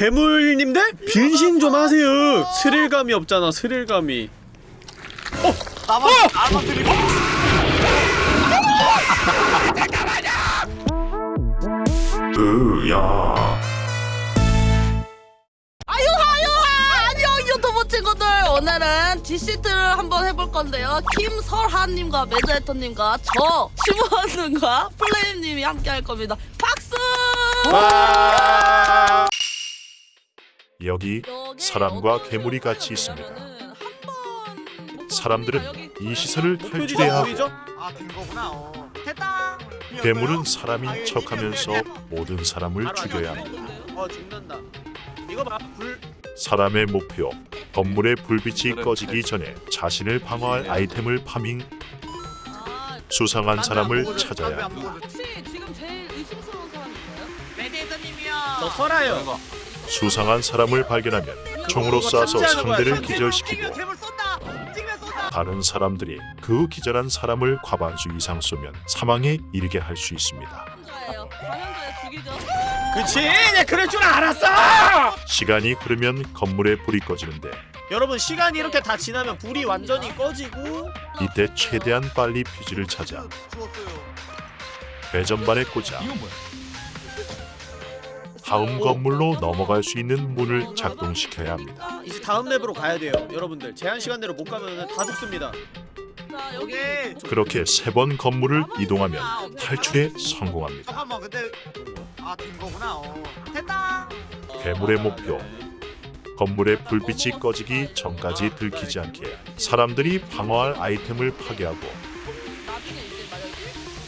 괴물님들? 변신 좀 하세요. 스릴감이 없잖아 스릴감이. 나만 나만 들이고 아유 아, 친구들. 오늘은 Deceit를 한번 해볼 건데요. 김설하님과 매드헤터님과 저 심원능과 플레임님이 함께 할 겁니다. 박수! 와 여기 사람과 괴물이 같이 있습니다. 사람들은 이 시설을 표지죠 탈출해야 하고 보이죠? 아된 거구나. 어. 괴물은 사람인 척하면서 모든 사람을 죽여야 합니다. 어 사람의 목표 건물의 불빛이 꺼지기 전에 자신을 방어할 아이템을 파밍. 아, 수상한 사람을 찾아야 합니다. 저 설아요 수상한 사람을 발견하면 총으로 쏴서 상대를. 기절시키고 다른 사람들이 그 기절한 사람을 과반수 이상 쏘면 사망에 이르게 할 수 있습니다. 그치? 내 그럴 줄 알았어! 시간이 흐르면 건물에 불이 꺼지는데 여러분 시간이 이렇게 다 지나면 불이 완전히 꺼지고. 이때 최대한 빨리 퓨즈를 찾아 배전반에 꽂아 다음 건물로 넘어갈 수 있는 문을 작동시켜야 합니다. 이제 다음 맵으로 가야 돼요 여러분들 제한 시간대로 못 가면 다 죽습니다 자 여기 오케이 그렇게 세 번 건물을 이동하면 탈출에 성공합니다. 잠깐만 근데 아된 거구나 어. 됐다 괴물의 목표 건물의 불빛이 꺼지기 전까지 들키지 않게 사람들이 방어할 아이템을 파괴하고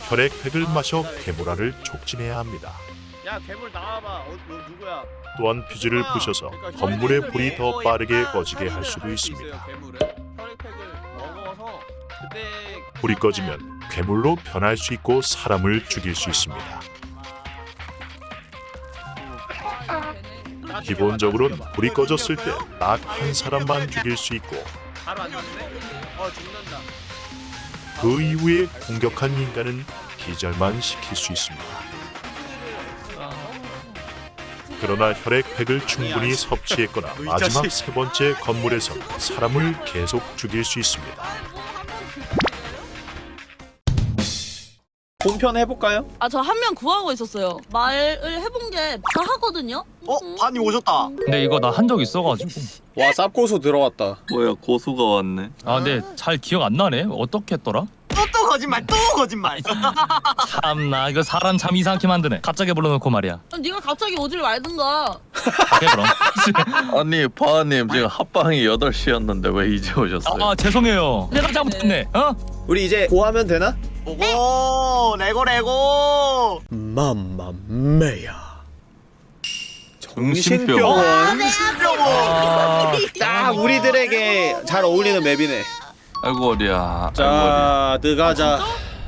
혈액팩을 마셔 괴물알을 촉진해야 합니다. 야 괴물 나와봐. 어, 너 누구야? 또한 퓨즈를 부셔서 건물의 불이 더 빠르게 꺼지게 할 수도 있습니다. 불이 꺼지면 괴물로 변할 수 있고 사람을 죽일 수 있습니다. 기본적으로는 불이 꺼졌을 때 딱 한 사람만 죽일 수 있고 어그 이후에 공격한 인간은 기절만 시킬 수 있습니다. 그러나 혈액팩을 충분히 섭취했거나 마지막 세 번째 건물에서 사람을 계속 죽일 수 있습니다. 본편 해볼까요? 아 저 한 명 구하고 있었어요 말을 해본 게 다 하거든요 어? 반이 오셨다 근데 이거 나 한 적 있어가지고 와 쌉고수 들어왔다 뭐야 고수가 왔네. 아 근데 잘 기억 안 나네 어떻게 했더라? 또 또 거짓말 또 거짓말. 참나 이거 사람 참 이상하게 만드네. 갑자기 불러놓고 말이야. 네가 갑자기 오질 말든가. 오케이 그럼. 아니 바하님 지금 합방이 8시였는데 왜 이제 오셨어요? 아 죄송해요. 내가 잘못했네. 어? 우리 이제 고하면 되나? 오고 레고 레고. 맘마메야. 정신병원. 신병원. 아, 딱 우리들에게 잘 어울리는 맵이네 아이고 어리야. 자 느가자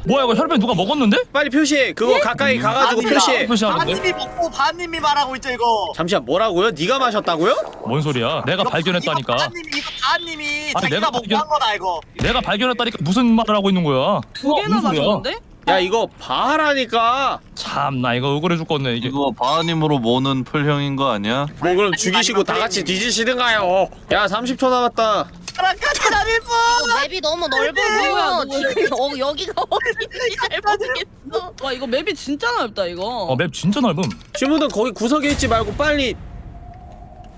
뭐야 이거 혈변 누가 먹었는데? 빨리 표시해 그거 가까이 가가지고 아니다. 표시해 표시하는데? 반님이 먹고 반님이 말하고 있죠 이거 잠시만 뭐라고요? 네가 마셨다고요? 뭔 소리야 내가 이거 발견했다니까 반님이 이거 반님이 아니, 자기가 내가 먹고 발견- 한 거다 이거 내가 발견했다니까 무슨 말을 하고 있는 거야 두 개나? 마셨는데? 야 이거 봐라니까 참 나 이거 억울해 죽겠네 이게 이거 바하님으로 모는 풀형인 거 아니야? 뭐 그럼 죽이시고 다 같이 뒤지시든가요 야 30초 남았다 사랑까지 다닐 분 맵이 너무 넓어서 지금 어, 여기가 어딘지 잘 모르겠어. 와 이거 맵이 진짜 넓다 이거. 어 맵 진짜 넓음. 주무든 거기 구석에 있지 말고 빨리.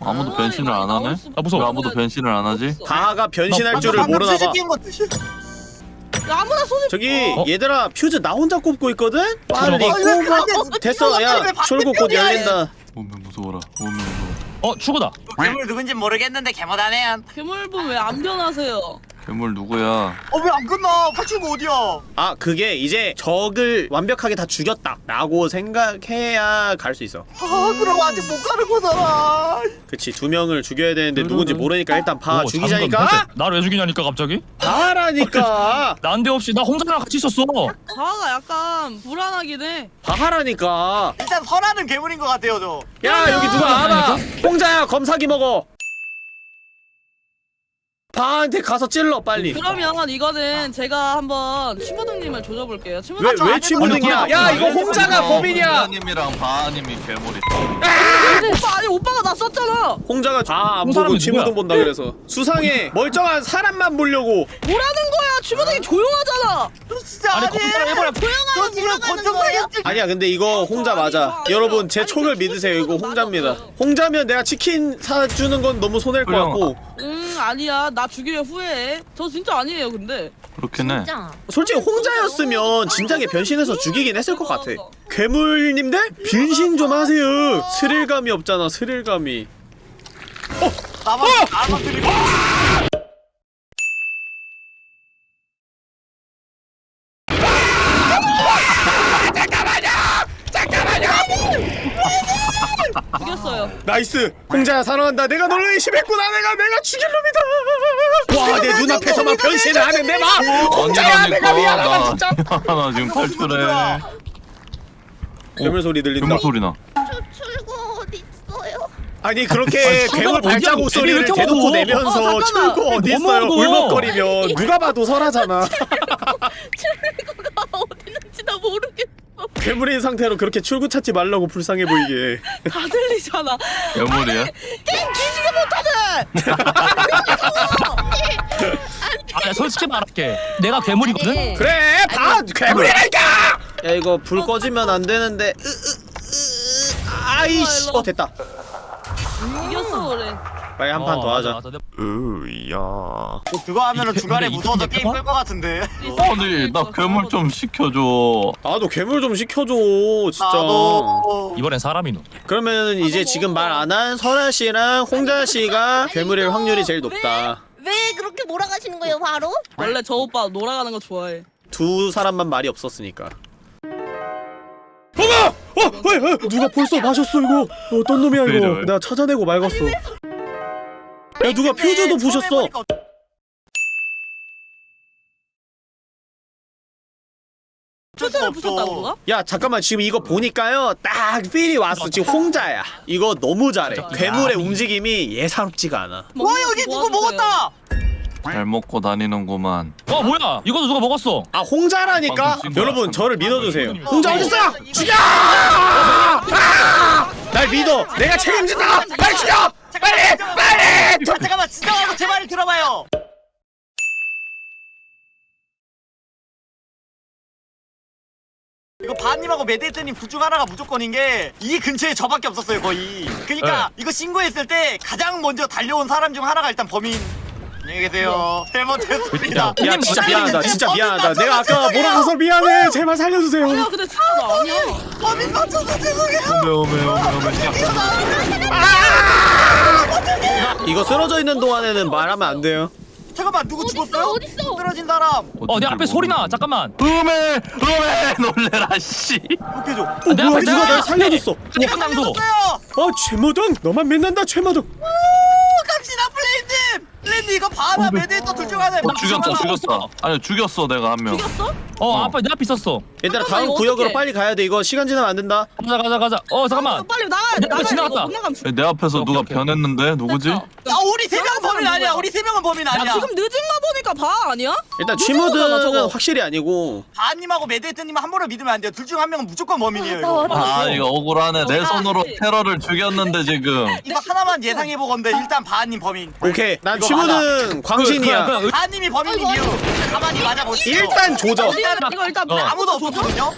아무도 변신을 안 하네? 아, 무서워. 왜 아무도 변신을 안 하지? 변신할 줄을 방금 모르나봐 스시 띄운 거 드시 야, 아무나 소집 저기 어? 얘들아 퓨즈 나 혼자 꼽고 있거든? 빨리 들어가. 꼽아. 됐어 야 출구 곧 열린다. 오면 무서워라. 오면 어 출구다 괴물 누군지 모르겠는데 개못하네 괴물분 왜 안 변하세요? 괴물 누구야? 어 왜 안 끝나? 8친구 어디야? 아 그게 이제 적을 완벽하게 다 죽였다. 라고 생각해야 갈 수 있어. 아 그럼 아직 못 가는 거잖아. 그치 두 명을 죽여야 되는데 누군지 모르니까 일단 봐. 오, 죽이자니까. 잠깐, 나를 왜 죽이냐니까 갑자기? 봐라니까. 난데없이. 나 혼자랑 같이 있었어. 자아가 약간 불안하긴 해. 봐라니까. 일단 설하는 괴물인 것 같아요 저. 야 여기 누가 알아 홍자야 검사기 먹어 바한테 가서 찔러 빨리. 그러면 이거는 제가 한번 치모등님을 조져볼게요. 왜왜 취무등이야? 야 이거 홍자가 법인이야. 님이랑 바님이 괴물이. 오빠 아니 오빠가 나 썼잖아. 홍자가 다안 그 보고 누구야? 본다 그래서. 수상해. 멀쩡한 사람만 보려고. 뭐라는 거야? 치모등이 조용하잖아. 진짜 아니 너 지금 권총사기 아니야 근데 이거 홍자 맞아. 여러분 제 촉을 믿으세요. 이거 홍자입니다. 홍자면 내가 치킨 사주는 건 너무 손해일 것 같고 음 아니야 나 죽이려 후회해. 저 진짜 아니에요 근데. 그렇긴 해. 진짜. 솔직히 홍자였으면 진작에 변신해서 죽이긴 했을 것 같아 괴물님들 변신 좀 하세요 스릴감이 없잖아 스릴감이 나만 나만 들리고 죽였어요. nice 홍자야 사랑한다 내가 너를 의심했구나 내가 내가 죽일 놈이다 와 내 눈앞에서만 변신을 하는 내봐 홍자야 내가 미안하다 진짜 나 지금 탈출해. 괴물 소리 들린다 괴물 소리 나. 저 출구 어디 있어요? 아니 그렇게 괴물 발자국? 소리를 대놓고? 내면서 어. 출구 어디 뭐 있어요 먹어? 울먹거리면 누가 봐도 설하잖아 출구가 어디 있는지 나 모르겠어. 괴물인 상태로 그렇게 출구 찾지 말라고 불쌍해 보이게 다 들리잖아. 괴물이야? 게임 뒤지게 못하네. 아 솔직히 말할게 내가 괴물이거든? 네. 그래 봐 괴물이라니까 야 이거 불 꺼지면 안 되는데 으, 으, 으, 아이씨 어 됐다 이겼어 그래. 빨리 한 판더 어, 하자. 으야 그거 하면은 중간에 근데 무서워서 게임 끌 것 같은데 아니 나 괴물 좀 시켜줘. 나도 괴물 좀 시켜줘 진짜 나도 이번엔 사람이노 그러면 이제 지금 말 안 한 설아 씨랑 홍자 씨가 괴물일 확률이 제일 높다 왜 그렇게 몰아가시는 거예요, 바로? 원래 저 오빠 놀아가는 거 좋아해. 두 사람만 말이 없었으니까 어머! 어! 어! 어! 누가 벌써 마셨어 이거 어떤 놈이야 왜 이거? 내가 찾아내고 말갔어 야 누가 퓨즈도 부셨어? 표정을 부셨다고 누가? 야 잠깐만. 지금 이거 보니까요 딱 필이 왔어. 지금 홍자야. 이거 너무 잘해. 괴물의 움직임이 예사롭지가 않아. 와 여기 누구 먹었다! 잘 먹고 다니는구만. 어 뭐야? 이것도 누가 먹었어? 아 홍자라니까. 여러분 저를 믿어주세요. 홍자 어딨어? 죽여! 아! 날 믿어! 내가 책임진다! 빨리 죽여 빨리! 빨리! 아, 잠깐만 진정하고 제 말을 들어봐요. 이거 바님하고 메데이트님 둘중 하나가 무조건인 게 이 근처에 저밖에 없었어요 거의. 그니까 이거 신고했을 때 가장 먼저 달려온 사람 중 하나가 일단 범인 안녕히 계세요. 잘못했습니다. 야 형님, 진짜 미안하다. 진짜 미안하다. 내가 아까. 몰아가서 미안해. 제발 살려주세요. 아니야 근데 진짜 나 아니야. 범인 맞춰서 죄송해요. 오메 오메 오메 오메. 시작. 이거 쓰러져 있는 동안에는 말하면 안 돼요? 잠깐만 누구 죽었어요? 어딨어? 쓰러진 사람. 어 내 앞에 소리 나. 잠깐만. 음에 음에 놀래라 씨. 욕해줘 어내 뭐야 앞에 누가 날. 살려줬어. 한강도 죽었어요. 어 최모등 너만 믿는다 최모등 갑시다 플레이님 플레이님 이거 바나 메데이터 둘중 하나 어, 죽였다 죽였다. 아니 죽였어 내가 한 명. 죽였어? 어 어. 아빠 내 앞에 있었어 얘들아 잠깐만, 다음 이거 구역으로 어떡해? 빨리 가야 돼 이거 시간 지나면 안 된다 가자 가자 가자 어 어, 잠깐만 빨리 나가야 돼. 나가야 돼. 지나갔다. 이거 못 나가면 죽. 내 앞에서 오케이, 누가 오케이. 변했는데 누구지? 야 우리 세 명은 범인 아니야 우리 세 명은 범인 야 아니야 지금 늦은 거 보니까 봐 아니야? 일단 거잖아, 취모등은 저거. 확실히 아니고 바님하고 메데이트님 한 번을 믿으면 안 돼요 둘 중 한 명은 무조건 범인이에요 나 이거 아 이거 억울하네. 내 아, 손으로. 테러를 죽였는데 지금. 이거 하나만 예상해 보건데 일단 바님 범인 오케이 난 이거 취모등 광신이야 그, 그, 그, 바님이 이유 가만히 맞아보시죠 일단 조져 일단 이거 일단 어. 아무도 없었거든요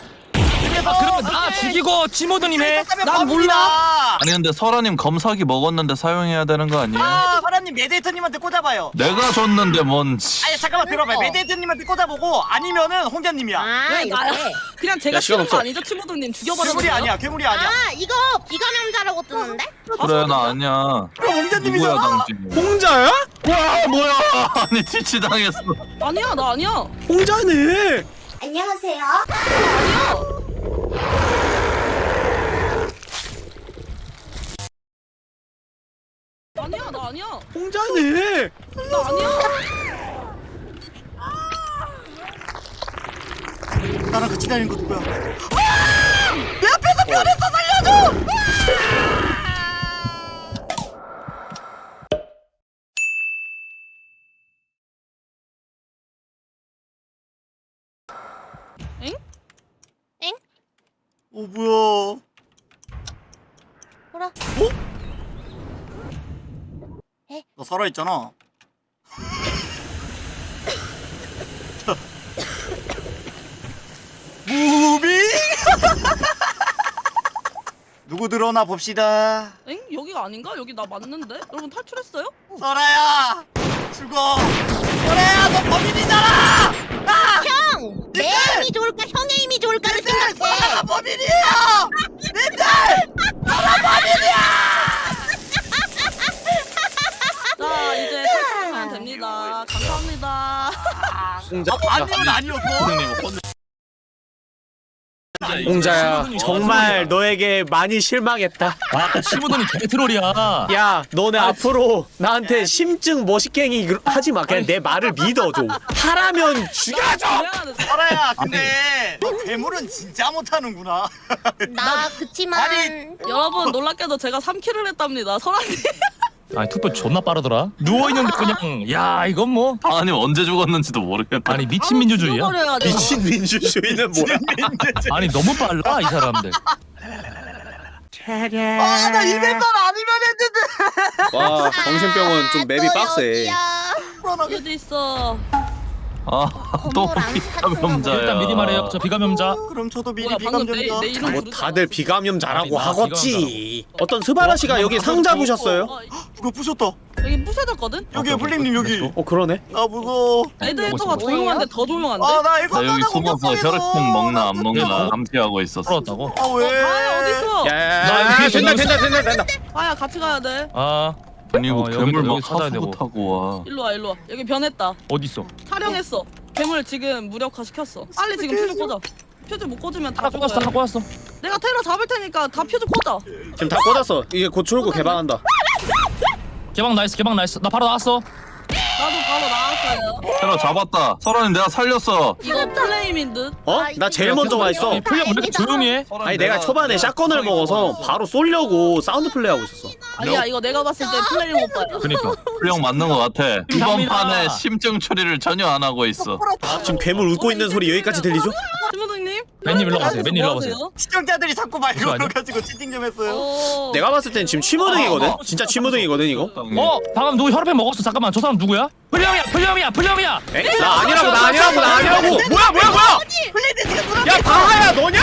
그래서 아 그러면 나 죽이고 치모드님 해난 몰라 아니 근데 설아님 검사기 먹었는데 사용해야 되는 거 아니에요? 아 사람님 메데이트님한테 꽂아봐요 내가 줬는데 뭔 씨. 아니 잠깐만 들어봐요 메데이트님한테 꽂아보고 아니면은 홍자님이야 아, 왜 이렇게. 그냥 제가 야, 시간 싫은 거 없어. 아니죠? 치모등님 죽여버려. 괴물이 아니야 괴물이 아니야 아, 이거 비감염자라고 뜨는데? 그래 나 아니야. 그럼 누구야 홍자님이잖아 당신? 홍자야? 와 뭐야? 아니 뒤치 당했어. 아니야 나 아니야. 홍자네 안녕하세요. 아니야 나 아니야. 홍자네 나 아니야. 나랑 같이 다니는 거 누구야 아! 내 앞에서 변했어 살려줘 어 뭐야? 뭐라? 너 살아있잖아. 무빙! 누구 들어오나 봅시다. 엥? 여기가 아닌가? 여기 나 맞는데? 여러분 탈출했어요? 설아야! 죽어! 설아야, 너 범인이잖아! 형! 내 힘이 좋을까 형의 힘이 좋을까를 생각해 설아가 범인이에요! 님들! 자 이제 탈출하면 됩니다. 감사합니다. 홍자 아니면 아니었어? 홍자야 정말 너에게 많이 실망했다 아 아까 치무더니 개트롤이야 야 너네 앞으로 나한테 심증 이거 하지 마 그냥 내 말을 믿어줘 하라면 죽여줘. 설아야, 근데 너 괴물은 진짜 못하는구나. 나 그치만 아니, 여러분 놀랍게도 제가 3킬을 했답니다. 설아님. 아니 투표 존나 빠르더라. 누워있는데 그냥 야 이건 뭐. 바하님 언제 죽었는지도 모르겠네 아니 미친 민주주의야? 돼. 미친 민주주의는 뭐야? 아니 너무 빨라 이 사람들. 아, 나 이벤트 아니면 했는데! 와 정신병원 좀 맵이 또 빡세. 어디 있어? 아또 비감염자야 일단 미리 말해요 저 비감염자 그럼 저도 미리 뭐야 방금 내, 비감점자. 내 이름 뭐 부르잖아. 다들 비감염자라고 아니, 나 하겠지 어떤 스바라 씨가 여기 상자 부셨어요? 어, 누가 부셨다. 여기 부셔졌거든? 여기 블링님 여기. 어 그러네 아 무서워. 레드헤터가 조용한데 더 조용한데? 아 나 이거 나 여기 하나 숨어서 공격당했어. 혈액형 먹나 안 먹나 야, 감시하고 있었어 풀었다고 아 왜? 아야 어딨어? 야야야 뒤에 된다 저기 된다 된다 된다 아야 같이 가야 돼 아 아니 이거 어, 여기, 괴물 막 여기 찾아야 되고. 하수구 타고 와. 일로 와 일로 와. 여기 변했다. 어딨어? 촬영했어. 괴물 지금 무력화 시켰어. 빨리 지금 퓨즈 꽂아. 퓨즈 못 꽂으면 다 하나 꽂았어 하나 죽어요. 꽂았어. 내가 테러 잡을 테니까 다 퓨즈 꽂아. 지금 다 꽂았어. 이게 곧 출구 개방한다. 개방 nice 개방 nice. 나 바로 나왔어. 나도 테러 잡았다. 설하님 내가 살렸어. 이거 플레임인 듯? 어? 나 제일 먼저 와 있어. 이 풀려 왜 이렇게 조용히 해? 아니 내가 초반에 샷건을 먹어서 바로 쏘려고 사운드 플레이 하고 있었어. 아니야 이거 내가 봤을 때 플레임 오빠야 그니까. 훌령 맞는 것 같아. 이번. 판에 심증 처리를 전혀 안 하고 있어. 지금 괴물 웃고 있는 소리 여기까지 들리죠? 신부장님 맨님 일로 가세요 맨님 일로 가세요 시청자들이 자꾸 말? 걸어가지고 채팅 좀 했어요. 어... 내가 봤을 땐 지금 취무등이거든? 진짜 취무등이거든 이거? 어 방금 누구 혈액팩 먹었어 잠깐만 저 사람 누구야? 풀령이야 풀령이야 풀령이야 에? 나 아니라고 나 아니라고 나 아니라고 뭐야 뭐야 뭐야 야 바하야 너냐?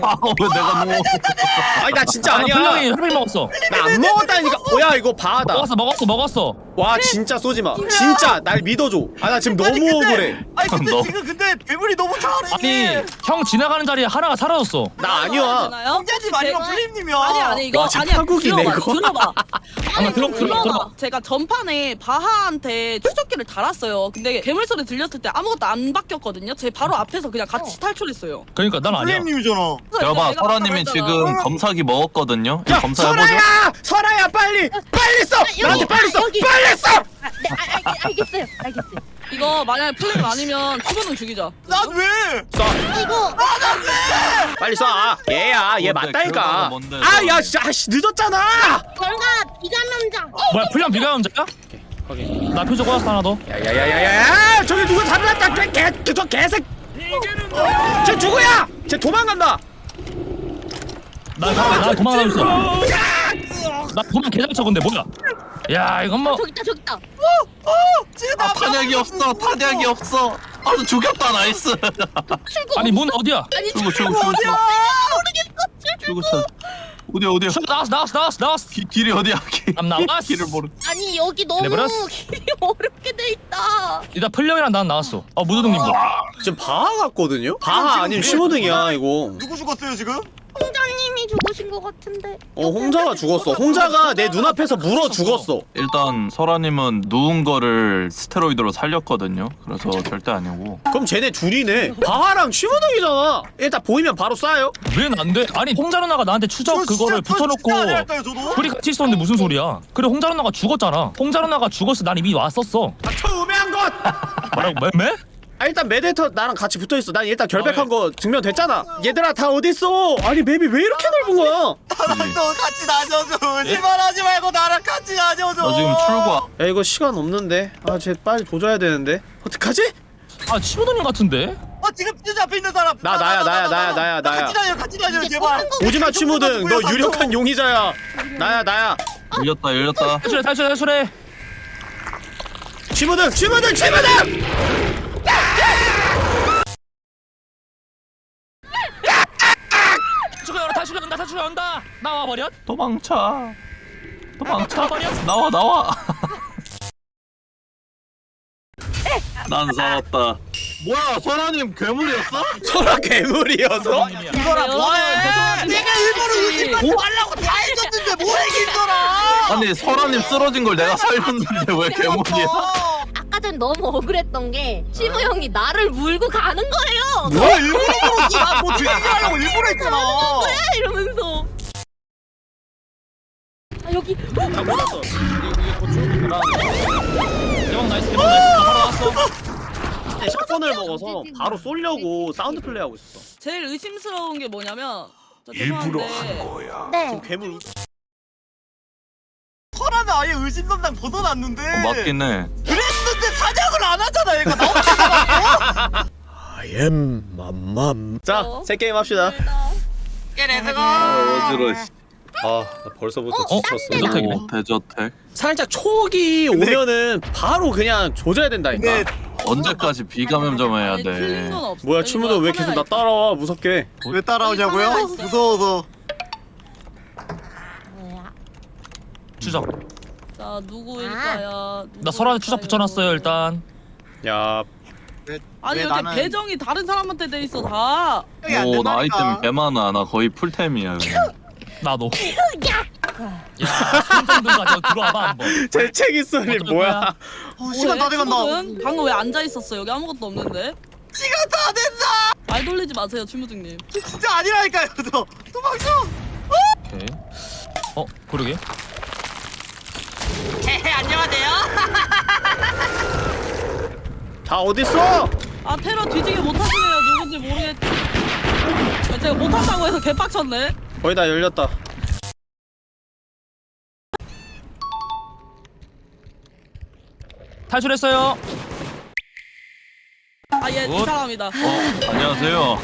아왜 내가 누워 아니 나 진짜 아니야 혈액 먹었어 나 안 먹었다니까 뭐야 이거 바하다 먹었어 먹었어 먹었어 와 진짜 쏘지 마 진짜 날 믿어줘 아 나 지금 너무 억울해 아니 근데 너- 지금 근데 괴물이 너무 잘해. 아니 형 지나가 는 자리에 하나가 사라졌어. 나 아니야? 형제집 아니면 블림님이야. 아니 아니 이거 와, 진짜 아니야. 파국이네, 들어봐 이거. 들어봐. 아니 들어, 좀 들어, 들어봐. 들어봐. 제가 전판에 바하한테 추적기를 달았어요. 근데 괴물 소리 들렸을 때 아무것도 안 바뀌었거든요. 제 바로 앞에서 그냥 같이 탈출했어요. 그러니까 난 아니야. 블림님이잖아. 여봐 설아님이 지금 했잖아. 검사기 먹었거든요? 야 검사해보죠. 설아야! 설아야 빨리! 빨리 써! 나한테 빨리 써! 여기. 빨리 써! 네 알, 알, 알겠어요. 알겠어요 이거 만약에 플레임 아니면 추번은 죽이자. 난 왜? 써 이거 빨리 써 아, 얘야 얘 뭔데, 맞다니까. 결과가 뭔데, 아 야. 진짜 아씨 늦었잖아. 결과 비감염자. 뭐야 풀령 비감염자야? 확인 나 표적 꽂았어 하나 더. 야야야야야 저기 누구 잡았다. 개 개 저 개색. 쟤 누구야? 쟤 도망간다. 나, 나, 나 도망가고 있어 나 도망 개장쳐 근데. 뭐야? 야 이건 뭐. 저기 있다 저기 있다. 지금 아나 탄약이 없어 탄약이 없어. 아주 죽였다 nice. 출구 아니 문 어디야? 아니 출구 출구 출구 출구 모르겠어. 출구 차 어디야 어디야? 저 나왔어 나왔어 나왔어 나왔어. 기, 길이 어디야 길, 안 나왔어. 길을 모르 아니 여기 너무 내버렸어. 길이 어렵게 돼 있다. 일단 풀령이랑 난 나왔어. 어 무드등님도 지금 바하 같거든요? 바하 아니면 심호등이야 이거. 누구 죽었어요 지금? 홍자님이 죽으신 것 같은데. 어 홍자가 죽었어. 홍자가 내 눈앞에서 물어 죽었어. 일단 설아님은 누운 거를 스테로이드로 살렸거든요. 그래서 절대 아니고. 그럼 쟤네 둘이네. 바하랑 심호등이잖아. 일단 보이면 바로 쏴요. 왜 난데? 아니 홍자 누나가 나한테 추적 저 그거를 붙여놓고? 둘이 같이 있었는데 무슨 소리야? 그래 홍자 누나가 죽었잖아. 홍자 누나가 죽었어. 난 이미 왔었어. 아 처음에 한 것! 뭐라고 매? 매? 아 일단 메데터 나랑 같이 붙어있어 난 일단 결백한 거 증명됐잖아 얘들아 다 어딨어 아니 맵이 왜 이렇게 넓은 거야 나랑 너 같이 다녀줘. 거짓말하지 말고 나랑 같이 다녀줘. 나 지금 출구 야 이거 시간 없는데 아 쟤 빨리 조져야 되는데 어떡하지? 아 치무드님 같은데? 아 지금 퓨즈 앞에 있는 사람. 나, 나야, 나야, 나야, 나야, 나야. 같이 다녀 같이 다녀 제발. 오지마 추모등 너 유력한. 용의자야 나야 나야 열렸다 열렸다 탈출해 탈출해 탈출해 추모등 추모등 추모등 탈출해 탈출해 온다 탈출해 온다. 나와 버렸 도망쳐. 도망쳐. 나와버려. 나와 나와. 난 살았다. 뭐야 선아님 괴물이었어? 소라 괴물이어서? 이거라 뭐해? 내가 일부러 의심만 뭐? 하려고 다 해줬는데 뭐해 김설아? 아니 설아님 쓰러진 걸 내가 살렸는데 왜 괴물이야 전 너무 억울했던 게 시무 형이 나를 물고 가는 거예요. 뭐 일부러 그러지? 나뭐 즐기려고 일부러 했잖아. 뭐야 이러면서. 아 여기 다 몰랐어 대박 nice 대박 nice 바로 shotgun을 먹어서 바로 쏘려고 sound play 하고 있었어 제일 의심스러운 게 뭐냐면 저 일부러 죄송한데 한 거야. 네. 괴물 설아는 아예 의심선당 벗어났는데. 어, 맞긴 해 그랬는데 사냥을 안 하잖아 얘가. 나오지 I am 맘맘 자 새 게임 합시다. 아 어지러워 아나 벌써부터 어? 지쳤어 대저택이네. 오, 대저택. 살짝 촉이 오면은 바로 그냥 조져야 된다니까. 근데 언제까지 비감염점 해야 돼. 뭐야 추모도 왜 계속 나 따라와? 무섭게. 왜 따라오냐고요? 무서워서. 추적 있어. 자 누구일까요? 나 설아에 추적 붙여놨어요 일단 야 아니 왜 이렇게 나는- 배정이 다른 사람한테 돼 있어 다. 오나 아이템 개 많아 나 거의 풀템이야 나도 야 손정등 가져 들어와봐 한번 재채기 소리 어떤 뭐야 거야? 어, 시간 다 돼간다. 추모등? 방금 왜 앉아 있었어? 여기 아무것도 없는데. 시간 다 된다. 말 돌리지 마세요 추모등님. 진짜 아니라니까요. 저 도망쳐. 오케이 어 그러게 안녕하세요. 다 어딨어 아 테러 뒤지게 못하시네요 누군지 모르겠지. 아, 제가 못한다고 해서 개빡쳤네. 거의 다 열렸다 탈출했어요 아얘 이 굿. 사람이다. 어 안녕하세요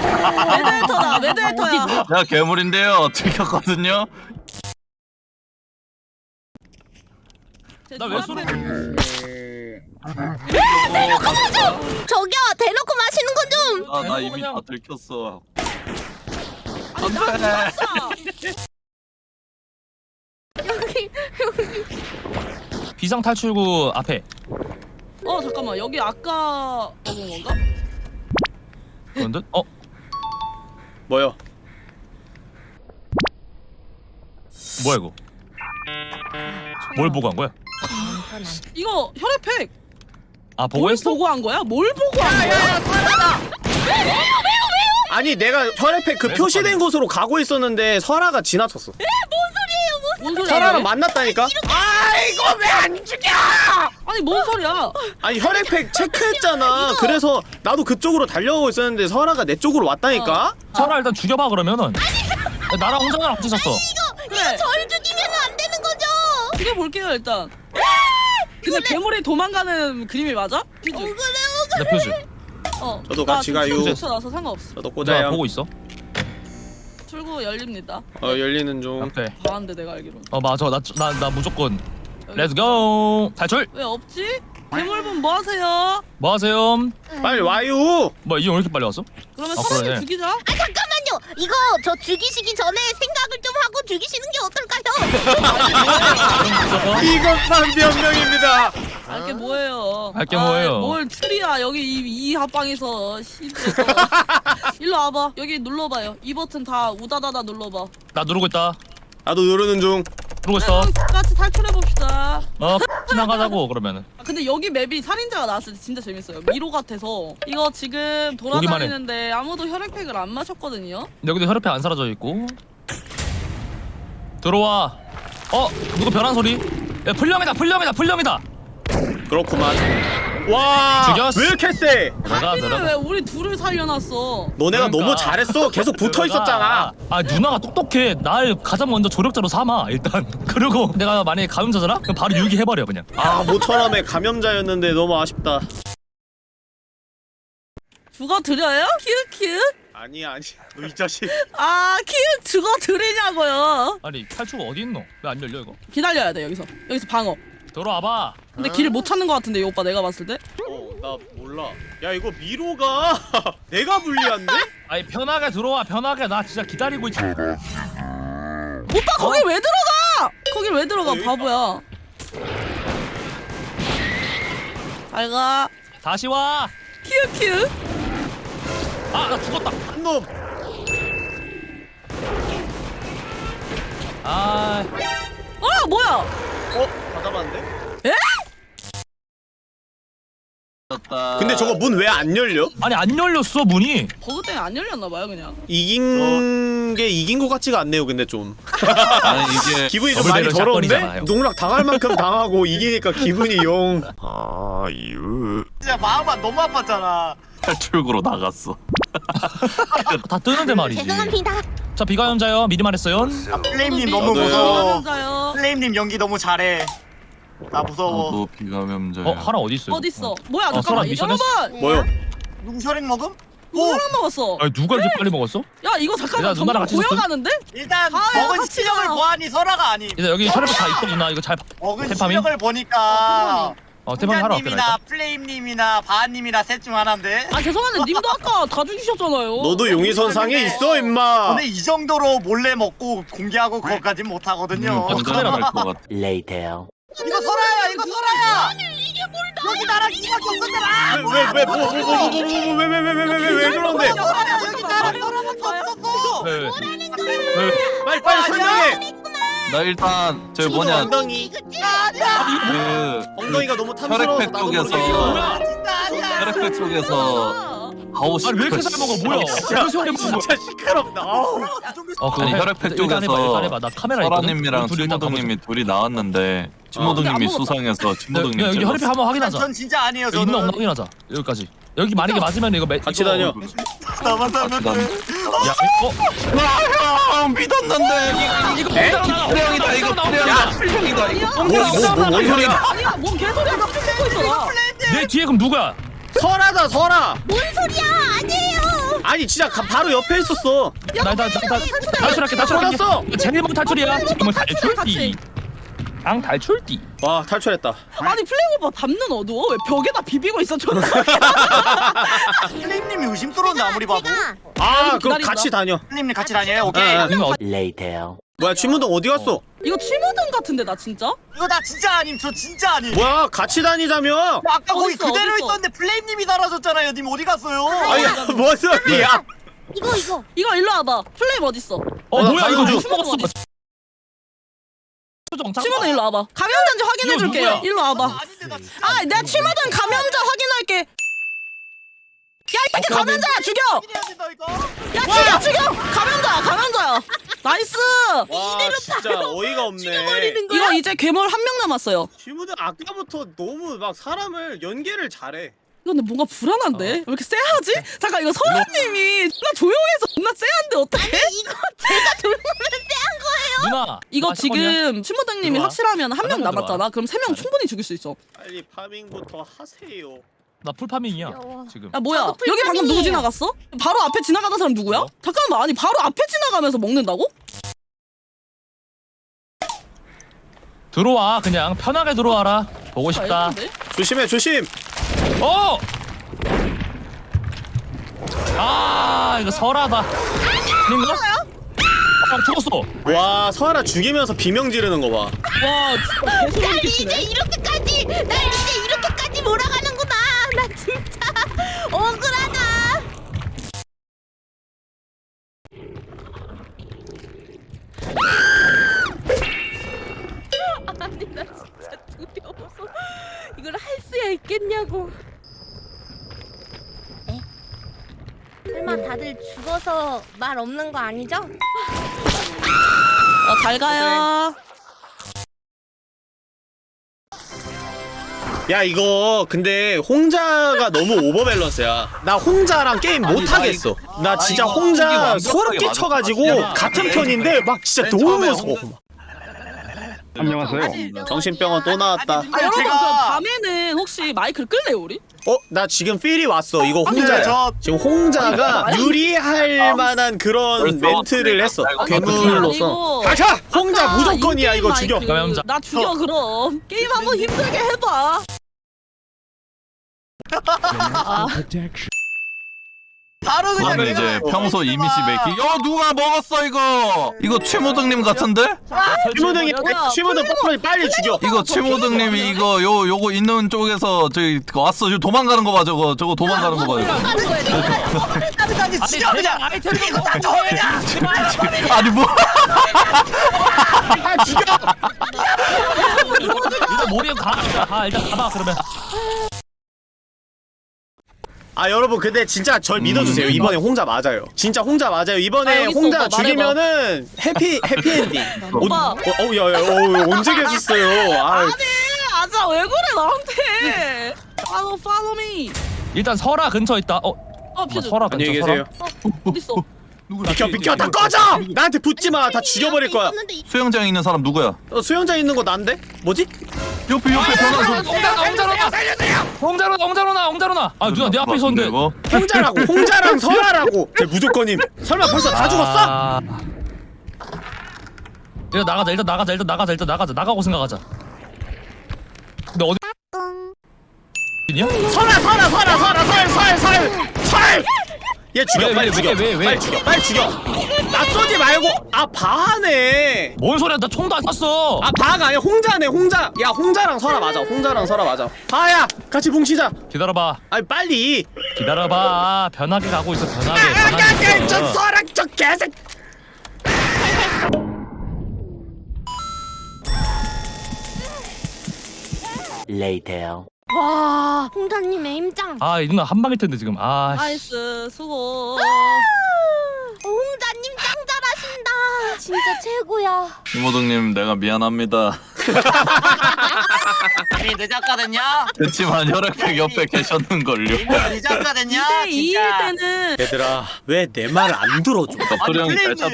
메데이터다 메데이터야. 내가 괴물인데요 들켰거든요 나왜 쏘는 저기요 대놓고 마시는 건 좀. 아 나 이미 다 들켰어 나 죽었어. 여기 비상 탈출구 앞에 어 잠깐만 여기 아까 먹은 건가? 그런 듯? 어? 뭐야 뭐야 이거 뭘 보고 한 거야? 이거 혈액팩. 아 보고 뭘 했어? 보고 한 거야? 뭘 보고 한 거야? 아니 내가 혈액팩 그왜 표시된 곳으로 가고 있었는데 설아가 지나쳤어 뭔 소리야? 설아랑? 만났다니까 아이고 왜 안 죽여 아니 뭔 소리야? 아니 혈액팩 체크했잖아 그래서 나도 그쪽으로 달려오고 있었는데 설아가 내 쪽으로 왔다니까 설아 일단 죽여봐 그러면은 나랑 홍정이랑 같이 있었어 그래 절 죽이면 안 되는 거죠. 죽여볼게요 일단. 근데 괴물이 도망가는 그림이 맞아? 퓨즈. 나 표지 어. 저도 같이 가요. 퓨즈 나서 상관없어. 저도 꽂아요 보고 있어 출구 열립니다. 어 열리는 중 오케이 나한테 내가 알기로. 어 맞아 나나나 무조건 let's go 탈출 왜 없지? 괴물분 뭐 하세요? 뭐 하세요? 빨리 와요 뭐야 이형 왜 이렇게 빨리 왔어? 그러면 아, 사람님 그러네. 죽이자. 아 잠깐만요. 이거 저 죽이시기 전에 생각을 좀 하고 죽이시는 게 어떨까요? 이것만 변명입니다 알게 뭐예요? 알게 아, 뭐예요? 뭘 추리야 여기 이, 이 합방에서 시들에서 일로 와봐 여기 눌러봐요 이 버튼 다 우다다다 눌러봐 나 누르고 있다 나도 누르는 중 누르고 있어. 같이 탈출해 봅시다. 어 지나가자고 그러면은. 아, 근데 여기 맵이 살인자가 나왔을 때 진짜 재밌어요. 미로 같아서. 이거 지금. 돌아다니는데 아무도 혈액팩을 안 마셨거든요. 여기도 혈액팩 안 사라져 있고. 들어와. 어 누구 변한 소리? 야 풀령이다 풀령이다 풀령이다. 그렇구만 와 죽였어. 왜 이렇게 세 내가 하기는 왜 우리 둘을 살려놨어 너네가 그러니까. 너무 잘했어 계속 붙어 있었잖아 아 누나가 똑똑해 날 가장 먼저 조력자로 삼아 일단 그리고 내가 만약에 감염자잖아? 그럼 바로 유기해버려 그냥 아 모처럼에 감염자였는데 너무 아쉽다 죽어 드려요? 키읔 키읔? 아니 아니 너 이 자식 아 키읔 죽어 드리냐고요 아니 탈출 어디 있노? 왜 안 열려 이거? 기다려야 돼 여기서 여기서 방어 들어와봐. 근데 길을 못 찾는 것 같은데 이 오빠 내가 봤을 때 어나 몰라 야 이거 미로가 내가 불리한데? 아니 편하게 들어와 편하게 나 진짜 기다리고 있. 오빠 거기 왜 들어가 거길 왜 들어가 어, 여기 바보야 잘가 다시 와. 키읔키읔 아나 죽었다. 한놈 아 어 뭐야 어? 다 잡았는데? 떴다. 근데 저거 문 왜 안 열려? 아니 안 열렸어 문이. 버그 때문에 안 열렸나봐요 그냥 이긴 게 이긴 것 같지가 않네요 근데 좀 아니 이게 기분이 좀 많이 더러운데? 농락 당할 만큼 당하고 이기니까 기분이 용 아유 진짜 마음만 너무 아팠잖아. 탈출구로 나갔어. 다 뜨는데 말이지. 죄송합니다. 자 비가연자요 미리 말했어요. 아, 플레임님 너무. 무서워. 플레임님 연기 너무 잘해. 나 무서워. 나도 비감염자. 어 하나 어디 있어요? 어딨어 뭐야 어, 잠깐만 설아 미션했어? 여러분 뭐요? 누구 혈액 먹음? 누구랑 먹었어 아니 누가 이렇게 빨리 먹었어? 야 이거 잠깐만 얘들아, 누나랑 점점 같이 고여가는데? 일단 아, 먹은 같이 가. 보아니 설아가 아님. 이제 여기 혈액 다 있고 누나 이거 잘. 봐. 먹은 태파민? 실력을 보니까 어 태방이 하러 훈자님이나 왔구나. 플레임님이나 바한님이나 셋 중 하나인데. 아 죄송한데 님도 아까 다 죽이셨잖아요 너도 용의선 상에 있어 임마 근데 이 정도로 몰래 먹고 공개하고 그것까진 못하거든요. 음, 카메라 갈것 같아. Later. 이거 설아야, 이거 설아야. 아니 이게 뭘 여기 나랑 이밖에 없었잖아. 왜왜왜뭐뭐뭐뭐뭐왜왜왜왜 그런데? 설아야 여기 나랑 설아밖에 없었어. 네. 네. 빨리 빨리 설명해. 나 일단 저기 뭐냐? 엉덩이. 그 엉덩이가 너무 탐스러워서 혈액팩 나도 아니야. 혈액팩 쪽에서 하우스 아니 왜 이렇게 잘 먹어 뭐야? 진짜 시끄럽다 아우 어 해. 혈액팩 쪽에서. 설아님이랑 우리 둘이 나왔는데 안 먹었다. 수상해서 야, 여기 혈액팩 한번 확인하자. 전 진짜 아니에요. 여기 있나 없나 저는 확인하자. 여기까지. 여기 만약에 맞으면 이거 매, 같이 다녀. 나만 난 살면 돼. 야, 어? 아, 믿었는데 이거 프레형이다 이거 프레형이다 이거 뭐뭐뭔 소리야 아니야 뭔 개소리야 내 뒤에 그럼 누구야? 설하다 설하 뭔 소리야? 아니에요. 아니 진짜 가- 바로 옆에 있었어 나나 탈출할게 탈출할게. 먼 탈출이야. 지금은 탈출해, 탈출띠. 앙 탈출띠. 와 탈출했다 아니 플레이 오빠 밤는 어두워 왜 벽에다 비비고 있어 저는 플레임님이 의심스러운데 아무리 봐도. 아 기다린다. 같이 다녀 플레임님 같이 다녀요. 오케이. 아, 아. 이거 어-. 뭐야 취문동 어디 갔어 이거 치모든 같은데 나 진짜? 이거 나 진짜 아님. 저 진짜 아님. 뭐야 같이 다니자며 아까 거기 어딨어, 그대로 어딨어? 있었는데 플레임님이 사라졌잖아요. 님 어디 갔어요? 아니 뭔 소리야 이거 이거. 이거 일로 와봐 플레임 어딨어? 어 어, 나 뭐야 이거 중. 먹었어? 치모든 일로 와봐 감염자인지 확인해줄게요 누구야? 일로 와봐 진짜 아 내가 치모든 감염자 확인할게 야이 새끼 감염자야 죽여! 야 죽여 죽여! 감염 nice! 와 진짜 어이가 없네 죽여버리는 거야? 이거 이제 괴물 한 명 남았어요 취문동 아까부터 너무 막 사람을 연계를 잘해 이거 근데 뭔가 불안한데? 왜 이렇게 쎄하지? 잠깐 이거 설아님이 나 조용해서 존나 쎄한데 어떡해? 이거 제가 조용하면 쎄한 거예요. 누나. 이거 아. 지금 신부장님이 들어와. 확실하면 한 명 하나만 남았잖아. 그럼 세 명 충분히 죽일 수 있어 빨리 파밍부터 하세요 나 풀파밍이야 귀여워. 지금. 야 뭐야 여기 방금 누구 풀파밍이에요. 지나갔어? 바로 앞에 지나가는 사람 누구야? 어? 잠깐만 아니 바로 앞에 지나가면서 먹는다고? 들어와 그냥 편하게 들어와라. 보고 싶다. 아? 조심해 조심 어! 아 이거 설하다. 아닌가? 아 죽었어. 와 서하나 죽이면서 비명 지르는 거 봐 와 진짜 개소리 날 이제 끼치네 이렇게까지 날 이제 이렇게까지 몰아가는구나. 나 진짜 억울하다. 아니 나 진짜 두려워서 이걸 할 수야 있겠냐고. 에? 설마 다들 죽어서 말 없는 거 아니죠? 어, 잘 가요 야 이거 근데 홍자가 너무 오버밸런스야. 나 홍자랑 게임 아니, 못하겠어. 나 진짜 홍자 소름 끼쳐가지고. 같은 편인데 막 진짜 맨 너무 무서워 홍자- 정신병원 또 나왔다. 아니, 아 여러분 제가- 밤에는 혹시 마이크를 끌래요 우리? 어? 나 지금 필이 왔어. 이거 홍자야. 저- 지금 홍자가 유리할 만한 그런 멘트를 했어. 아이고, 괴물로서. 가자! 홍자 무조건이야. 이거 죽여. 나 죽여 그럼. 게임 한번 힘들게 해봐 아, 바로 그냥 그러면 이제 내가 평소 이미지 메이킹 야 누가 먹었어 이거 이거 최모등님 같은데? 취모등이. 취모등 빨리 빨리 죽여 이거 최모등님이 이거 요 요거 있는 쪽에서 저기 왔어 저 도망가는 거 봐 저거 저거 도망가는 거 봐. 하는 거야. 까지까지 그냥 이거 다 아니 뭐? 아 죽여 일단 머리에 가. 가 일단 가봐 그러면. 아 여러분 근데 진짜 절 믿어주세요. 이번에 홍자 맞아요. 진짜 홍자 맞아요. 아, 이번에 있어, 홍자 오빠, 죽이면은 해피 해피엔딩. 오빠. 어우 야야 어, 언제 계셨어요? 아. 아니 아자 왜 그래 나한테? follow follow me. 일단 설아 근처 있다. 어. 어 설아 근처. 안녕히 계세요. 어딨어? 비켜 비켜 다 꺼져! 나한테 붙지 마 다 죽여버릴 거야. 수영장에 있는 사람 누구야? 어, 수영장 있는 거 난데? 뭐지? 옆에 옆에 소. 홍자로나 홍자로나 홍자로 나 홍자로 나 홍자로 나. 아 누나 내 앞에 있었는데. 이거? 홍자라고 홍자랑 설아라고 제 무조건임 설마 벌써 다 죽었어 아. 일단 나가자 일단 나가자 일단 나가자 일단 나가자 나가고 생각하자. 근데 어디? 냐 설아 설아 설아 설아 설설설설 얘 죽여 왜, 빨리 왜, 죽여. 왜, 왜, 왜? 빨리 죽여 빨리 죽여. 나 쏘지 말고 아 바하네. 뭔 소리야? 나 총도 안 쐈어. 아 바가 아니야 홍자네 홍자. 야 홍자랑 설아 맞아. 홍자랑 설아 맞아. 바야 같이 뭉치자. 기다려봐. 아니 빨리. 기다려봐. 변하게 가고 있어 변하게 아아아저 변하게. 있어. 설아 저 개새 와 홍자님 aim짱. 아, 이 누나 한 방일 텐데 지금. 아, 씨. nice 수고 홍자님 짱 잘하신다. 진짜 최고야. 이모등님 내가 미안합니다. 이미 늦었거든요 그렇지만 혈액팩 옆에 계셨는걸요. 이미 늦었거든요 2대2일 진짜 때는 얘들아 왜 내 말 안 들어줘 형이 잘.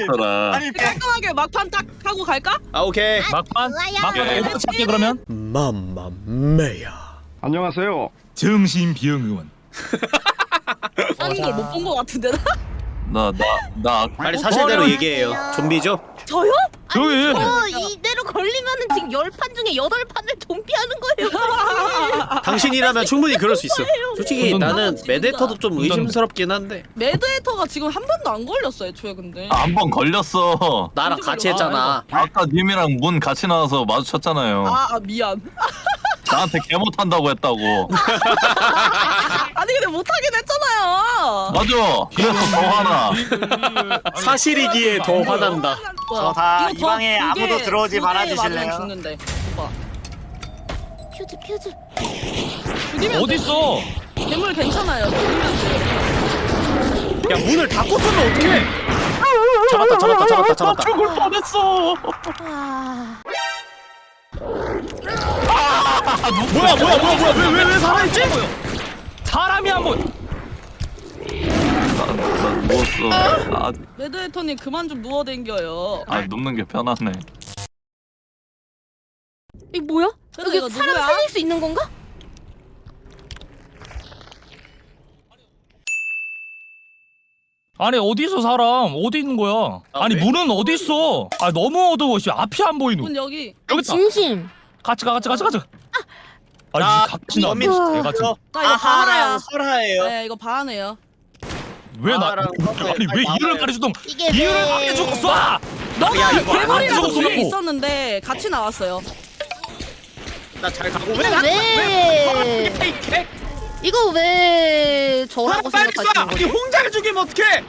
아니 깔끔하게 막판 딱 하고 갈까? 아 오케이 막판 좋아요. 막판 예. 어디 찾게 그러면 맘마메야 안녕하세요. 정신 비형 의원. 하는 걸못본 것 같은데 나? 나 나 나 빨리 사실대로 어, 얘기해요. 좀비죠? 저요? 저기 저 이대로 걸리면은 지금 열 판 중에 여덟 판을 좀비하는 거예요. 당신이라면 충분히 그럴 수 있어 솔직히 운전- 나는. 메데터도 좀 의심스럽긴 한데 매드헤터가 지금 한 번도 안 걸렸어 애초에 근데 한번 걸렸어. 나랑 같이? 했잖아 아까 님이랑 문 같이 나와서 마주쳤잖아요. 아, 아 미안 나한테 개 못한다고 했다고. 아니 근데 못하긴 했잖아요 맞아. 그래서 더 화나. 사실이기에 더 화난다 뭐야, 다 이거 이더 방에 두 아무도 개, 들어오지 말아주실래요? 죽는데 오빠 퓨즈 퓨즈. 죽이면 어디 있어? 돼. 괴물 괜찮아요 죽이면 돼야 문을 닫고 쓰면 어떡해 잡았다 잡았다 잡았다 잡았다 죽을 뻔했어. 아. 뭐야 뭐야 뭐야 뭐야 왜 왜 왜 살아있지? 사람이 한 번. 나 누웠어. 아, 매드헤터님 그만 좀 누워댕겨요 아 눕는 게 편하네. 이 뭐야? 여기 사람 누구야? 살릴 수 있는 건가? 아니 어디서 사람 어디 있는 거야? 아, 아니 왜? 문은 어디 있어? 아 너무 어두워 씨 앞이 안 보이노. 문 여기 여기 있다. 진심. 같이 가 같이 가 같이 가. 아나이 같이 나. 범인 내가 지금 나 이거 아하랑 바하야 설하예요 네 이거 바하네요 왜 나? 나랑 서서히 아니 왜 이유를. 가르쳐도 이게 이유를 왜- 가르쳐 쏴. 너가 이거 안 괴물이라고 죽었어, 뒤에 놓고. 있었는데 같이 나왔어요 나 잘 가고 이거 왜 나? 왜? 이거 왜 저라고 빨리 생각하시는 쏴! 이 거죠? 홍자를 죽이면 어떡해!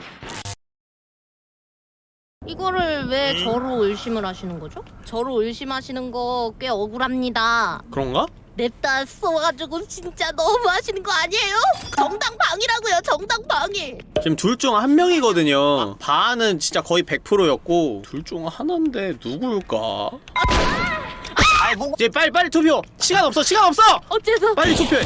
이거를 왜 음. 저로 의심을 하시는 거죠? 저로 의심하시는 거 꽤 억울합니다. 그런가? 냅다 쏘가지고 진짜 너무 하시는 거 아니에요? 정당 방이라고요, 정당 방이. 지금 둘 중 한 명이거든요 바는 진짜 거의 100%였고 둘 중 하나인데 누굴까? 아이 뭐 이제 빨리 빨리 투표! 시간 없어 시간 없어! 어째서? 빨리 투표해!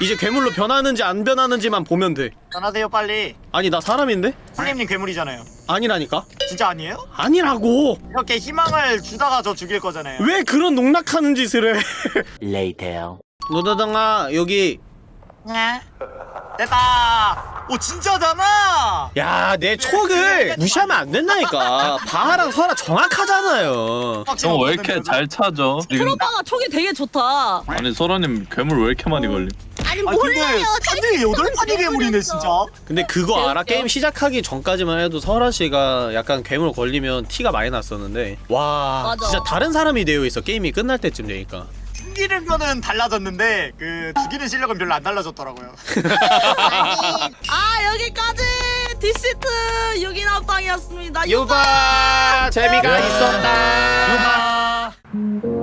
이제 괴물로 변하는지 안 변하는지만 보면 돼 전하세요 빨리 아니 나 사람인데? 선생님 괴물이잖아요 아니라니까? 진짜 아니에요? 아니라고! 이렇게 희망을 주다가 저 죽일 거잖아요 왜 그런 농락하는 짓을 해? 노다당아 여기 네. 됐다. 오 진짜잖아. 야내 촉을 무시하면 안 된다니까 바하랑 설아 정확하잖아요 형왜 이렇게 잘 찾아? 트로파가 촉이 되게 좋다. 아니 소라님 괴물 왜 이렇게 많이 걸림? 아니 아 몰라요. 근데 여덟 마리 괴물이네 진짜. 근데 그거 알아? 게임 시작하기 전까지만 해도 설아 씨가 약간 괴물 걸리면 티가 많이 났었는데 와 맞아. 진짜 다른 사람이 되어 있어 게임이 끝날 때쯤 되니까 숨기는 거는 달라졌는데 그 죽이는 실력은 별로 안 달라졌더라고요. 아니 아 여기까지 디시트 6인 합방이었습니다. 유바 재미가 있었다 유바